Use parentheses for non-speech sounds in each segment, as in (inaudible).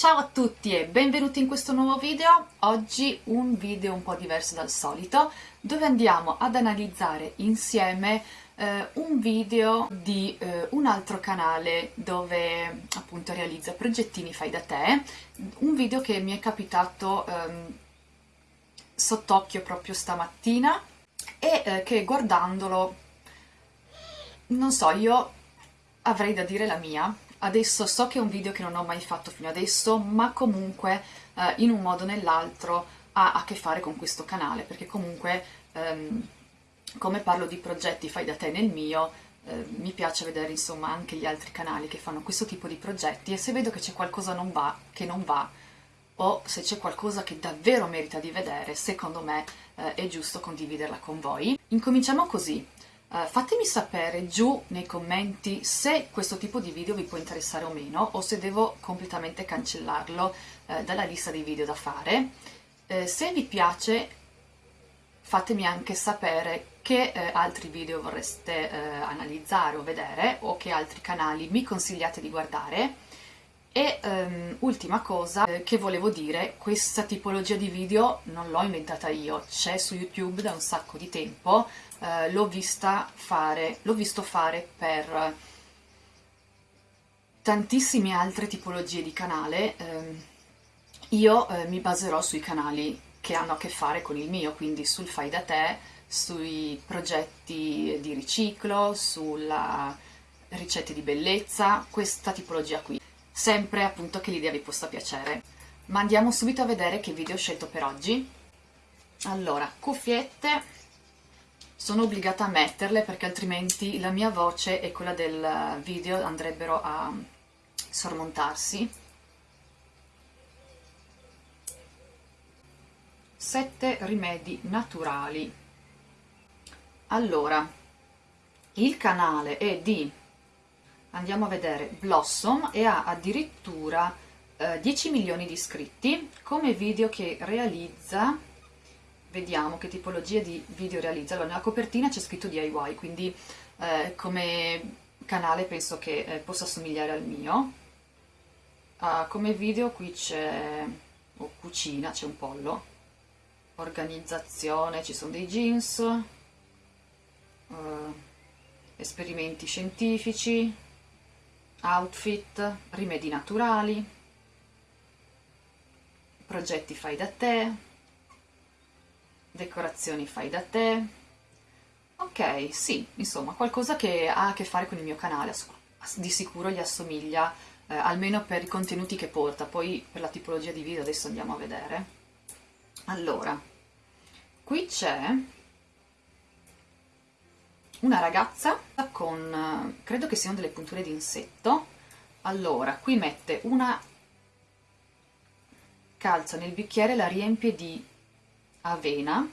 Ciao a tutti e benvenuti in questo nuovo video. Oggi un video un po' diverso dal solito, dove andiamo ad analizzare insieme eh, un video di eh, un altro canale dove appunto realizza progettini fai da te, un video che mi è capitato ehm, sott'occhio proprio stamattina e eh, che guardandolo, non so, io avrei da dire la mia, Adesso so che è un video che non ho mai fatto fino adesso, ma comunque eh, in un modo o nell'altro ha a che fare con questo canale, perché comunque ehm, come parlo di progetti fai da te nel mio, eh, mi piace vedere insomma anche gli altri canali che fanno questo tipo di progetti e se vedo che c'è qualcosa non va, che non va, o se c'è qualcosa che davvero merita di vedere, secondo me eh, è giusto condividerla con voi. Incominciamo così. Uh, fatemi sapere giù nei commenti se questo tipo di video vi può interessare o meno o se devo completamente cancellarlo uh, dalla lista dei video da fare. Uh, se vi piace fatemi anche sapere che altri video vorreste analizzare o vedere o che altri canali mi consigliate di guardare e um, ultima cosa eh, che volevo dire, questa tipologia di video non l'ho inventata io, c'è su YouTube da un sacco di tempo, eh, l'ho vista fare, l'ho visto fare per tantissime altre tipologie di canale, eh, io mi baserò sui canali che hanno a che fare con il mio, quindi sul fai da te, sui progetti di riciclo, sulla ricette di bellezza, questa tipologia qui sempre appunto che l'idea vi possa piacere. Ma andiamo subito a vedere che video ho scelto per oggi. Allora, cuffiette, sono obbligata a metterle perché altrimenti la mia voce e quella del video andrebbero a sormontarsi. Sette rimedi naturali. Allora, il canale è di andiamo a vedere. Blossom e ha addirittura eh, 10 milioni di iscritti come video che realizza vediamo che tipologia di video realizza. Allora nella copertina c'è scritto DIY quindi eh, come canale penso che eh, possa somigliare al mio. Uh, come video qui c'è oh, cucina, c'è un pollo. Organizzazione, ci sono dei jeans uh, esperimenti scientifici outfit, rimedi naturali, progetti fai da te, decorazioni fai da te, ok, sì, insomma, qualcosa che ha a che fare con il mio canale, di sicuro gli assomiglia, eh, almeno per i contenuti che porta, poi per la tipologia di video adesso andiamo a vedere. Allora, qui c'è una ragazza con, credo che siano delle punture di insetto, allora, qui mette una calza nel bicchiere, la riempie di avena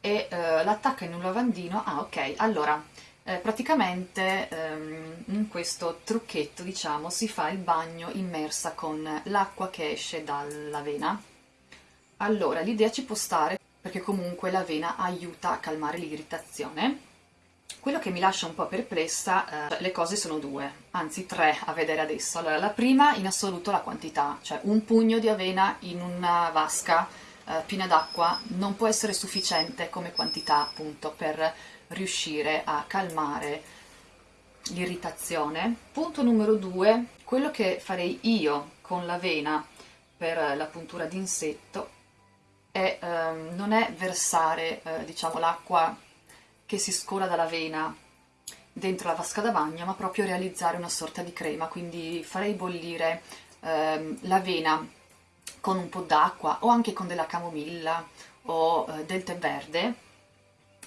e eh, l'attacca in un lavandino, ah ok, allora, eh, praticamente ehm, in questo trucchetto, diciamo, si fa il bagno immersa con l'acqua che esce dall'avena. Allora, l'idea ci può stare perché comunque l'avena aiuta a calmare l'irritazione. Quello che mi lascia un po' perplessa, eh, le cose sono due, anzi tre a vedere adesso. Allora, la prima in assoluto la quantità, cioè un pugno di avena in una vasca eh, piena d'acqua non può essere sufficiente come quantità appunto per riuscire a calmare l'irritazione. Punto numero due, quello che farei io con l'avena per la puntura d'insetto è, ehm, non è versare eh, diciamo, l'acqua che si scola dalla vena dentro la vasca da bagno, ma proprio realizzare una sorta di crema, quindi farei bollire ehm, l'avena con un po' d'acqua o anche con della camomilla o eh, del tè verde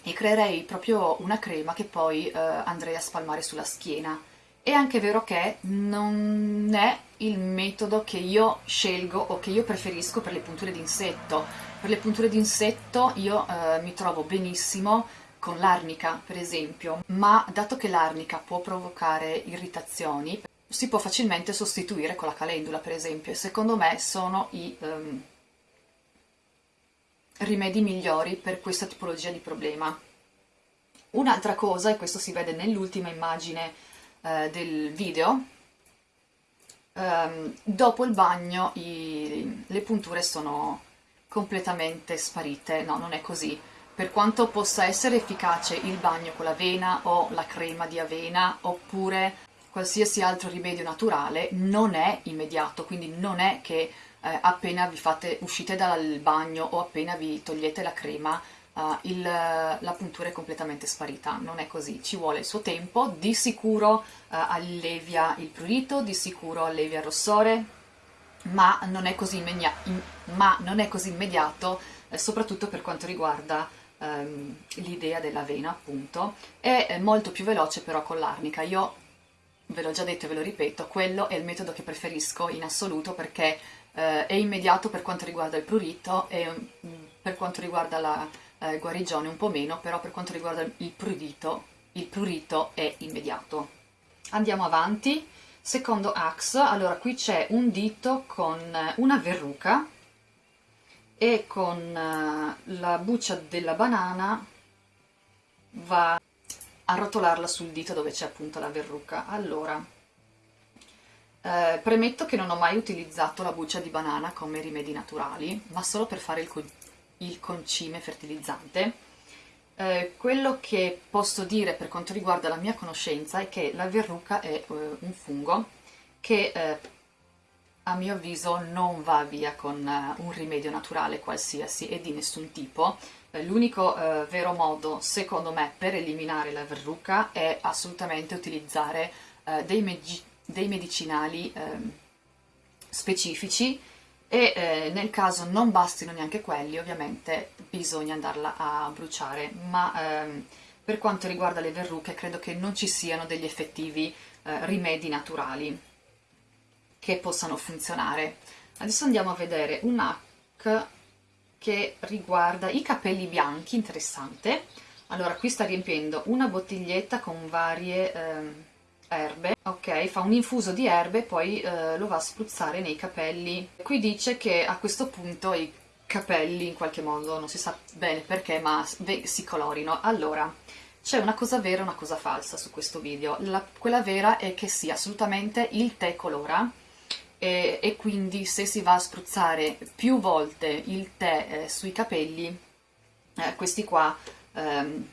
e creerei proprio una crema che poi eh, andrei a spalmare sulla schiena. È anche vero che non è il metodo che io scelgo o che io preferisco per le punture d'insetto, per le punture d'insetto io eh, mi trovo benissimo con l'arnica, per esempio, ma dato che l'arnica può provocare irritazioni, si può facilmente sostituire con la calendula, per esempio, e secondo me sono i um, rimedi migliori per questa tipologia di problema. Un'altra cosa, e questo si vede nell'ultima immagine eh, del video, ehm, dopo il bagno i, le punture sono completamente sparite, no non è così, per quanto possa essere efficace il bagno con l'avena o la crema di avena oppure qualsiasi altro rimedio naturale non è immediato, quindi non è che eh, appena vi fate, uscite dal bagno o appena vi togliete la crema uh, il, la puntura è completamente sparita, non è così, ci vuole il suo tempo, di sicuro uh, allevia il prurito, di sicuro allevia il rossore, ma non è così, non è così immediato, eh, soprattutto per quanto riguarda um, l'idea dell'avena appunto, è molto più veloce però con l'arnica, io ve l'ho già detto e ve lo ripeto, quello è il metodo che preferisco in assoluto perché eh, è immediato per quanto riguarda il prurito e mm, per quanto riguarda la eh, guarigione un po' meno, però per quanto riguarda il prurito, il prurito è immediato. Andiamo avanti, secondo axe, allora qui c'è un dito con una verruca e con uh, la buccia della banana va a rotolarla sul dito dove c'è appunto la verruca. Allora, eh, premetto che non ho mai utilizzato la buccia di banana come rimedi naturali, ma solo per fare il, co il concime fertilizzante. Eh, quello che posso dire per quanto riguarda la mia conoscenza è che la verruca è eh, un fungo che eh, a mio avviso non va via con uh, un rimedio naturale qualsiasi e di nessun tipo. Eh, l'unico vero modo, secondo me, per eliminare la verruca è assolutamente utilizzare dei, dei medicinali ehm, specifici e eh, nel caso non bastino neanche quelli ovviamente bisogna andarla a bruciare. Ma ehm, per quanto riguarda le verruche credo che non ci siano degli effettivi eh, rimedi naturali che possano funzionare. Adesso andiamo a vedere un hack che riguarda i capelli bianchi interessante. Allora qui sta riempiendo una bottiglietta con varie eh, erbe, ok, fa un infuso di erbe e poi eh, lo va a spruzzare nei capelli. Qui dice che a questo punto i capelli in qualche modo, non si sa bene perché, ma si colorino. Allora, c'è una cosa vera e una cosa falsa su questo video. La, quella vera è che sì, assolutamente il tè colora e, e quindi se si va a spruzzare più volte il tè eh, sui capelli, eh, questi qua... Ehm,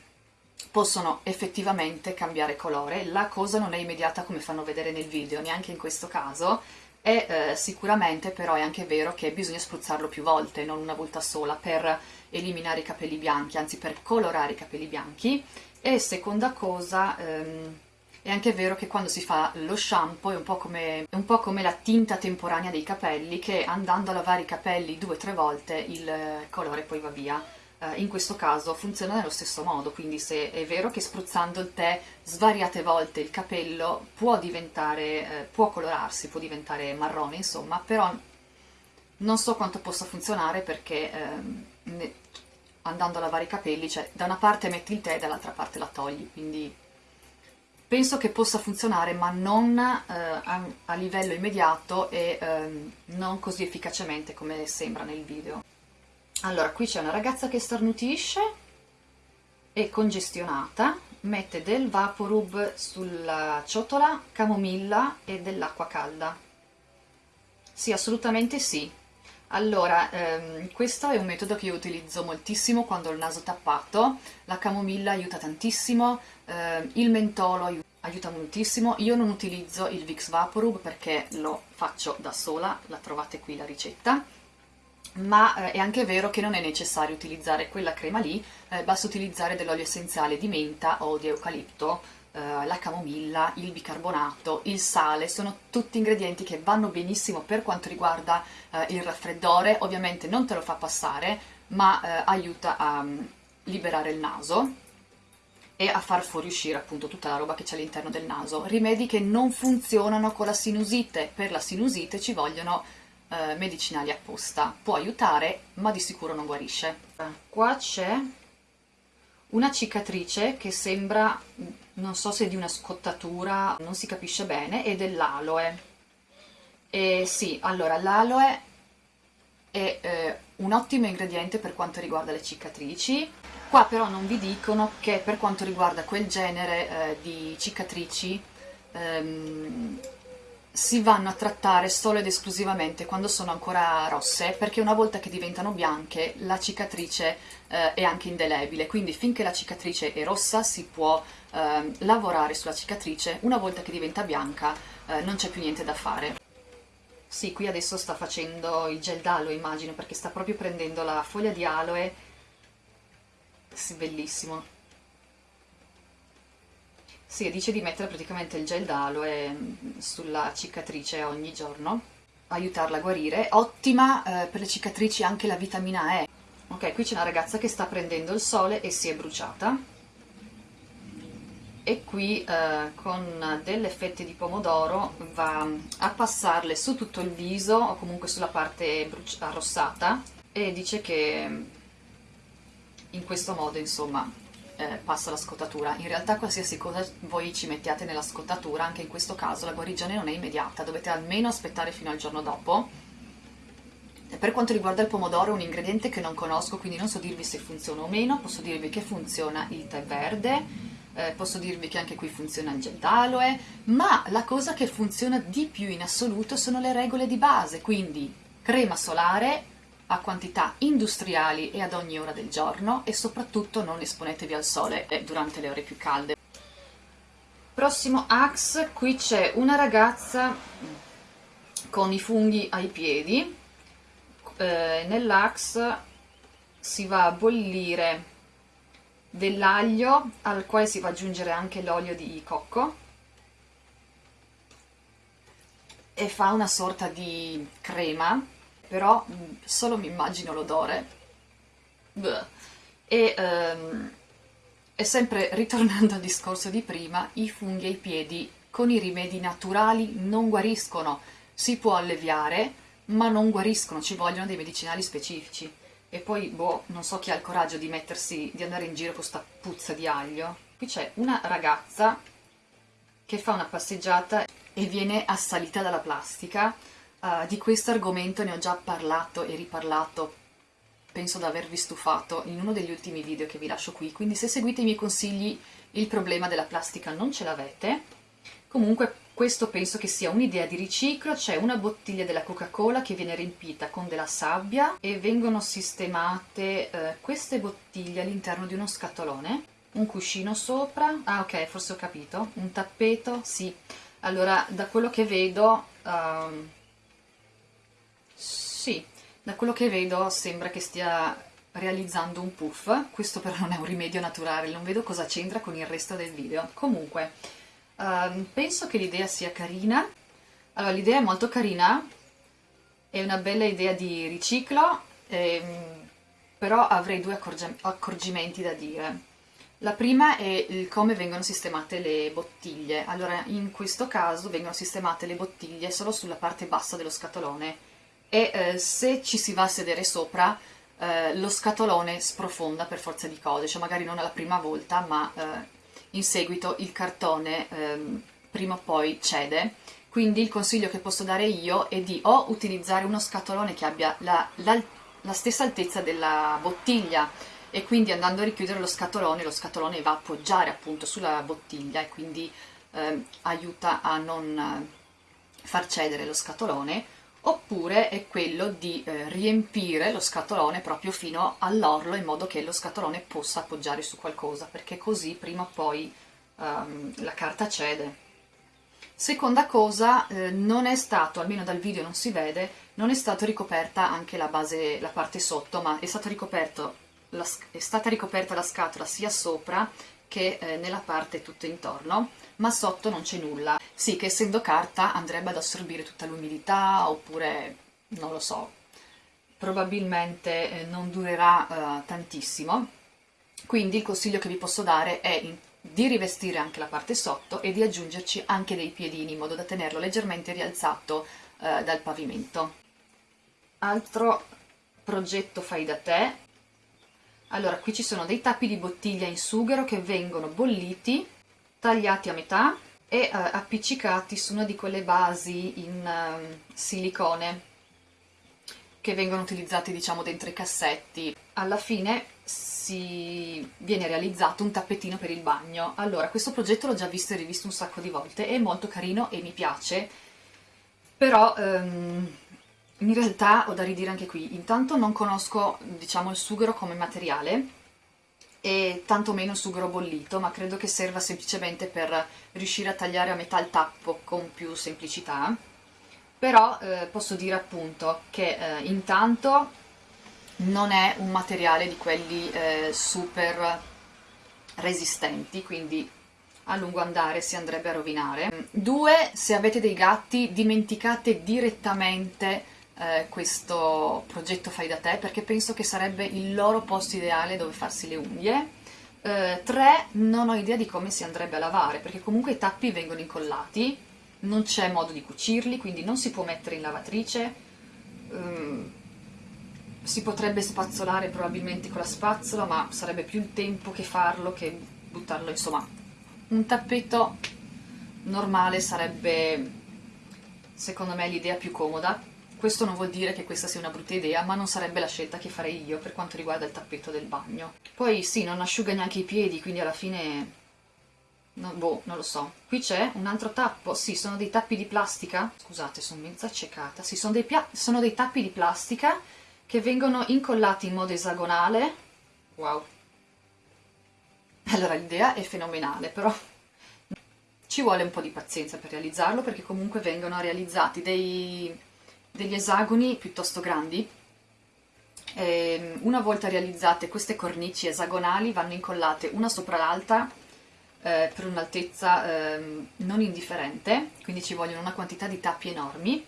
possono effettivamente cambiare colore, la cosa non è immediata come fanno vedere nel video, neanche in questo caso, e eh, sicuramente però è anche vero che bisogna spruzzarlo più volte, non una volta sola, per eliminare i capelli bianchi, anzi per colorare i capelli bianchi, e seconda cosa... Ehm, è anche vero che quando si fa lo shampoo è un, come, è un po' come, la tinta temporanea dei capelli che andando a lavare i capelli due o tre volte il colore poi va via. eh, in questo caso funziona nello stesso modo, quindi se è vero che spruzzando il tè svariate volte il capello può diventare, eh, può colorarsi, può diventare marrone insomma, però non so quanto possa funzionare perché eh, andando a lavare i capelli, cioè da una parte metti il tè e dall'altra parte la togli, quindi penso che possa funzionare ma non eh, a, a, livello immediato e eh, non così efficacemente come sembra nel video. Allora, qui c'è una ragazza che starnutisce, è congestionata, mette del Vaporub sulla ciotola, camomilla e dell'acqua calda. Sì, assolutamente sì. Allora, ehm, questo è un metodo che io utilizzo moltissimo quando ho il naso tappato, la camomilla aiuta tantissimo, ehm, il mentolo aiuta moltissimo, io non utilizzo il Vicks Vaporub perché lo faccio da sola, la trovate qui la ricetta, ma eh, è anche vero che non è necessario utilizzare quella crema lì, eh, basta utilizzare dell'olio essenziale di menta o di eucalipto, eh, la camomilla, il bicarbonato, il sale, sono tutti ingredienti che vanno benissimo per quanto riguarda eh, il raffreddore, ovviamente non te lo fa passare, ma eh, aiuta a um, liberare il naso e a far fuoriuscire appunto tutta la roba che c'è all'interno del naso. Rimedi che non funzionano con la sinusite, per la sinusite ci vogliono eh, medicinali apposta. Può aiutare, ma di sicuro non guarisce. Qua c'è una cicatrice che sembra, non so se di una scottatura, non si capisce bene, è dell'aloe. E sì, allora l'aloe è eh, un ottimo ingrediente per quanto riguarda le cicatrici. Qua però non vi dicono che per quanto riguarda quel genere eh, di cicatrici ehm, si vanno a trattare solo ed esclusivamente quando sono ancora rosse, perché una volta che diventano bianche la cicatrice eh, è anche indelebile, quindi finché la cicatrice è rossa si può eh, lavorare sulla cicatrice, una volta che diventa bianca eh, non c'è più niente da fare. Sì, qui adesso sta facendo il gel d'aloe immagino, perché sta proprio prendendo la foglia di aloe, sì, bellissimo. Sì, dice di mettere praticamente il gel d'aloe mm, sulla cicatrice ogni giorno, aiutarla a guarire. Ottima eh, per le cicatrici anche la vitamina E. Ok, qui c'è una ragazza che sta prendendo il sole e si è bruciata. E qui eh, con delle fette di pomodoro va a passarle su tutto il viso o comunque sulla parte arrossata e dice che in questo modo insomma eh, passa la scottatura. In realtà qualsiasi cosa voi ci mettiate nella scottatura, anche in questo caso la guarigione non è immediata, dovete almeno aspettare fino al giorno dopo. Per quanto riguarda il pomodoro è un ingrediente che non conosco, quindi non so dirvi se funziona o meno, posso dirvi che funziona il tè verde, eh, posso dirvi che anche qui funziona il gel d'aloe, ma la cosa che funziona di più in assoluto sono le regole di base, quindi crema solare, a quantità industriali e ad ogni ora del giorno e soprattutto non esponetevi al sole durante le ore più calde. Prossimo Axe, qui c'è una ragazza con i funghi ai piedi, eh, nell'Axe si va a bollire dell'aglio al quale si va ad aggiungere anche l'olio di cocco e fa una sorta di crema però mm, solo mi immagino l'odore. E, um, e sempre ritornando al discorso di prima, i funghi ai piedi con i rimedi naturali non guariscono, si può alleviare, ma non guariscono, ci vogliono dei medicinali specifici. E poi, boh, non so chi ha il coraggio di mettersi, di andare in giro con questa puzza di aglio. Qui c'è una ragazza che fa una passeggiata e viene assalita dalla plastica Uh, di questo argomento ne ho già parlato e riparlato, penso di avervi stufato in uno degli ultimi video che vi lascio qui, quindi se seguite i miei consigli il problema della plastica non ce l'avete. Comunque questo penso che sia un'idea di riciclo, c'è una bottiglia della Coca-Cola che viene riempita con della sabbia e vengono sistemate eh, queste bottiglie all'interno di uno scatolone, un cuscino sopra, ah ok forse ho capito, un tappeto, sì. Allora da quello che vedo... Uh, sì, da quello che vedo sembra che stia realizzando un puff, questo però non è un rimedio naturale, non vedo cosa c'entra con il resto del video. Comunque, uh, penso che l'idea sia carina. Allora, l'idea è molto carina, è una bella idea di riciclo, ehm, però avrei due accorgimenti da dire. La prima è il come vengono sistemate le bottiglie. Allora, in questo caso vengono sistemate le bottiglie solo sulla parte bassa dello scatolone, e eh, se ci si va a sedere sopra eh, lo scatolone sprofonda per forza di cose, cioè magari non alla prima volta ma eh, in seguito il cartone ehm, prima o poi cede, quindi il consiglio che posso dare io è di o utilizzare uno scatolone che abbia la, la, la stessa altezza della bottiglia e quindi andando a richiudere lo scatolone, lo scatolone va a appoggiare appunto sulla bottiglia e quindi eh, aiuta a non far cedere lo scatolone oppure è quello di eh, riempire lo scatolone proprio fino all'orlo in modo che lo scatolone possa appoggiare su qualcosa perché così prima o poi um, la carta cede. Seconda cosa eh, non è stato, almeno dal video non si vede non è stata ricoperta anche la base, la parte sotto ma è, è stata ricoperta la scatola sia sopra che eh, nella parte tutto intorno ma sotto non c'è nulla. Sì che essendo carta andrebbe ad assorbire tutta l'umidità oppure, non lo so, probabilmente eh, non durerà eh, tantissimo. Quindi il consiglio che vi posso dare è in, di rivestire anche la parte sotto e di aggiungerci anche dei piedini in modo da tenerlo leggermente rialzato eh, dal pavimento. Altro progetto fai da te. Allora, qui ci sono dei tappi di bottiglia in sughero che vengono bolliti tagliati a metà e uh, appiccicati su una di quelle basi in uh, silicone che vengono utilizzati diciamo dentro i cassetti. Alla fine si viene realizzato un tappetino per il bagno. Allora, questo progetto l'ho già visto e rivisto un sacco di volte, è molto carino e mi piace. però um, in realtà ho da ridire anche qui, intanto non conosco diciamo il sughero come materiale e tantomeno il sughero bollito, ma credo che serva semplicemente per riuscire a tagliare a metà il tappo con più semplicità, però eh, posso dire appunto che eh, intanto non è un materiale di quelli eh, super resistenti, quindi a lungo andare si andrebbe a rovinare. Due, se avete dei gatti dimenticate direttamente eh, questo progetto fai da te perché penso che sarebbe il loro posto ideale dove farsi le unghie. Eh, tre, non ho idea di come si andrebbe a lavare perché comunque i tappi vengono incollati, non c'è modo di cucirli, quindi non si può mettere in lavatrice. Um, si potrebbe spazzolare probabilmente con la spazzola, ma sarebbe più il tempo che farlo che buttarlo, insomma. Un tappeto normale sarebbe, secondo me, l'idea più comoda. Questo non vuol dire che questa sia una brutta idea, ma non sarebbe la scelta che farei io per quanto riguarda il tappeto del bagno. Poi sì, non asciuga neanche i piedi, quindi alla fine... No, boh, non lo so. Qui c'è un altro tappo, sì, sono dei tappi di plastica. Scusate, sono mezza accecata. Sì, sono dei, sono dei tappi di plastica che vengono incollati in modo esagonale. Wow! Allora l'idea è fenomenale, però ci vuole un po' di pazienza per realizzarlo perché comunque vengono realizzati dei, degli esagoni piuttosto grandi. E ehm, una volta realizzate queste cornici esagonali vanno incollate una sopra l'altra eh, per un'altezza eh, non indifferente, quindi ci vogliono una quantità di tappi enormi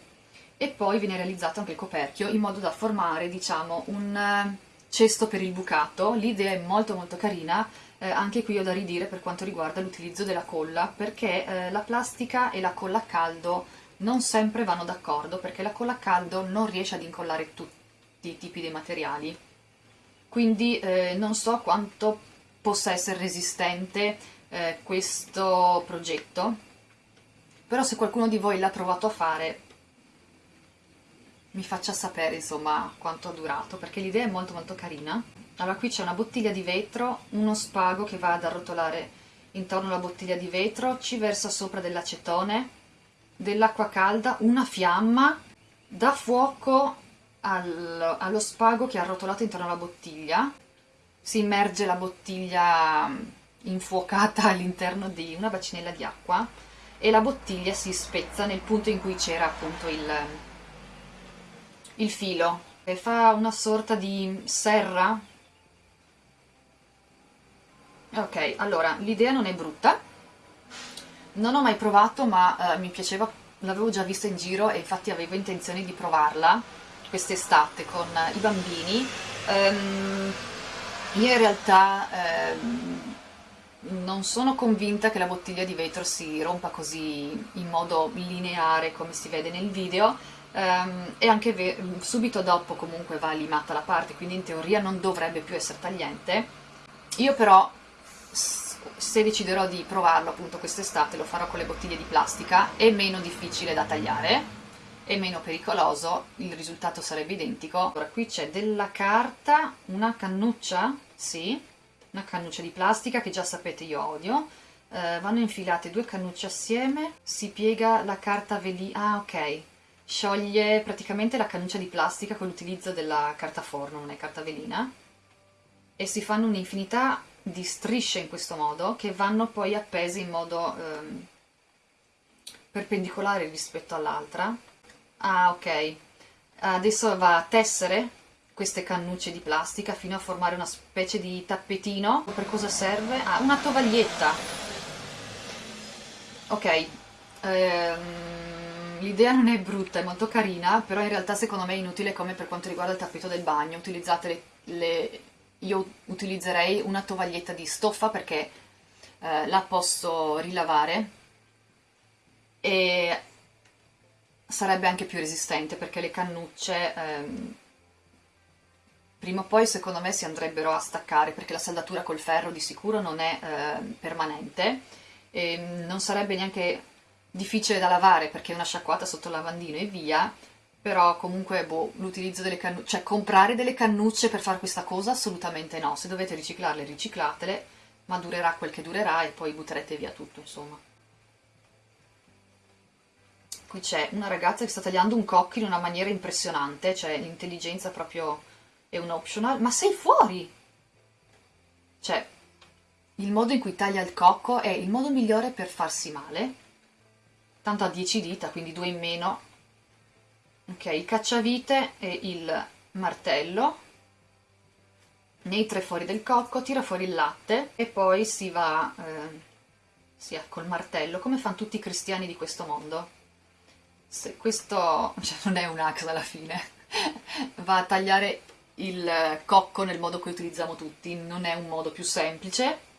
e poi viene realizzato anche il coperchio in modo da formare diciamo un eh, cesto per il bucato, l'idea è molto molto carina, eh, anche qui ho da ridire per quanto riguarda l'utilizzo della colla perché eh, la plastica e la colla a caldo non sempre vanno d'accordo perché la colla a caldo non riesce ad incollare tutti i tipi di materiali. Quindi eh, non so quanto possa essere resistente eh, questo progetto però se qualcuno di voi l'ha provato a fare mi faccia sapere insomma quanto ha durato perché l'idea è molto molto carina. Allora qui c'è una bottiglia di vetro uno spago che va ad arrotolare intorno alla bottiglia di vetro ci versa sopra dell'acetone dell'acqua calda una fiamma dà fuoco al, allo spago che è arrotolato intorno alla bottiglia. Si immerge la bottiglia infuocata (laughs) all'interno di una bacinella di acqua e la bottiglia si spezza nel punto in cui c'era appunto il, il filo. E fa una sorta di serra. Ok allora l'idea non è brutta non ho mai provato ma eh, mi piaceva l'avevo già vista in giro e infatti avevo intenzione di provarla quest'estate con i bambini um, io in realtà um, non sono convinta che la bottiglia di vetro si rompa così in modo lineare come si vede nel video um, e anche subito dopo comunque va limata la parte, quindi in teoria non dovrebbe più essere tagliente. Io però, se deciderò di provarlo appunto quest'estate, lo farò con le bottiglie di plastica, è meno difficile da tagliare, è meno pericoloso, il risultato sarebbe identico. Ora qui c'è della carta, una cannuccia, sì, una cannuccia di plastica che già sapete io odio, uh, vanno infilate due cannucce assieme, si piega la carta velina, ah ok, scioglie praticamente la cannuccia di plastica con l'utilizzo della carta forno, non è carta velina, e si fanno un'infinità di strisce in questo modo che vanno poi appese in modo ehm, perpendicolare rispetto all'altra. Ah, ok. Adesso va a tessere queste cannucce di plastica fino a formare una specie di tappetino. Per cosa serve? Ah, una tovaglietta. Ok. Ehm l'idea non è brutta, è molto carina, però in realtà secondo me è inutile come per quanto riguarda il tappeto del bagno. Utilizzate le, le io utilizzerei una tovaglietta di stoffa perché eh, la posso rilavare e sarebbe anche più resistente perché le cannucce ehm, prima o poi secondo me si andrebbero a staccare perché la saldatura col ferro di sicuro non è eh, permanente e non sarebbe neanche difficile da lavare perché è una sciacquata sotto il lavandino e via, però comunque boh, l'utilizzo delle cannucce, cioè comprare delle cannucce per fare questa cosa assolutamente no, se dovete riciclarle riciclatele, ma durerà quel che durerà e poi butterete via tutto insomma. qui c'è una ragazza che sta tagliando un cocco in una maniera impressionante, cioè l'intelligenza proprio è un optional, ma sei fuori! Cioè, il modo in cui taglia il cocco è il modo migliore per farsi male, tanto ha 10 dita, quindi due in meno. Ok, il cacciavite e il martello, nei tre fuori del cocco, tira fuori il latte e poi si va, eh, sì, col martello, come fanno tutti i cristiani di questo mondo. Se questo (laughs) cioè, non è un axe alla fine, (laughs) va a tagliare il cocco nel modo che utilizziamo tutti, non è un modo più semplice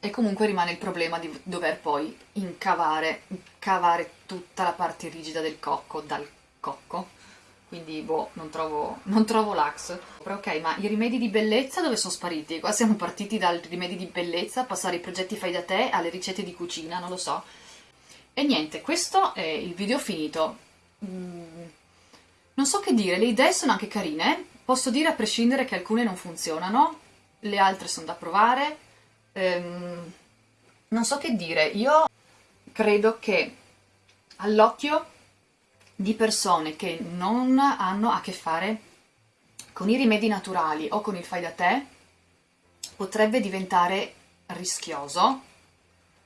e comunque rimane il problema di dover poi incavare, cavare tutta la parte rigida del cocco dal cocco quindi boh, non trovo, non trovo l'ax. Ok, ma i rimedi di bellezza dove sono spariti? Qua siamo partiti dai rimedi di bellezza, passare ai progetti fai da te alle ricette di cucina, non lo so. E niente, questo è il video finito. Mm, non so che dire, le idee sono anche carine, posso dire a prescindere che alcune non funzionano, le altre sono da provare. Ehm, non so che dire, io credo che all'occhio di persone che non hanno a che fare con i rimedi naturali o con il fai da te potrebbe diventare rischioso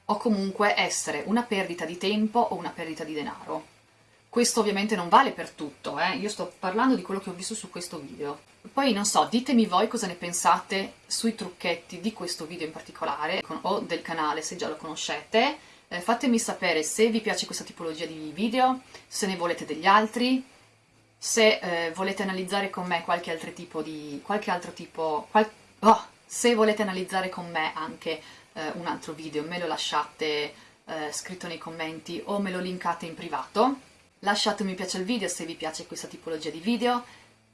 o comunque essere una perdita di tempo o una perdita di denaro. Questo ovviamente non vale per tutto, eh? io sto parlando di quello che ho visto su questo video. Poi non so, ditemi voi cosa ne pensate sui trucchetti di questo video in particolare, o del canale se già lo conoscete. Eh, fatemi sapere se vi piace questa tipologia di video, se ne volete degli altri, se eh, volete analizzare con me qualche altro tipo di... qualche altro tipo... Qual, oh, se volete analizzare con me anche eh, un altro video, me lo lasciate eh, scritto nei commenti o me lo linkate in privato. Lasciate un mi piace al video se vi piace questa tipologia di video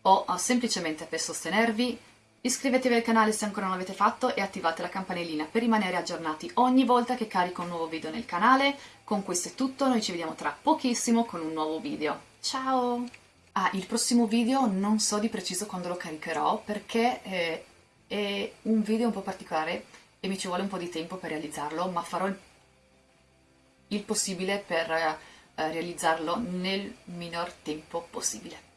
o semplicemente per sostenervi. Iscrivetevi al canale se ancora non l'avete fatto e attivate la campanellina per rimanere aggiornati ogni volta che carico un nuovo video nel canale. Con questo è tutto, noi ci vediamo tra pochissimo con un nuovo video. Ciao! Ah, il prossimo video non so di preciso quando lo caricherò perché eh, è un video un po' particolare e mi ci vuole un po' di tempo per realizzarlo, ma farò il, il possibile per eh, realizzarlo nel minor tempo possibile.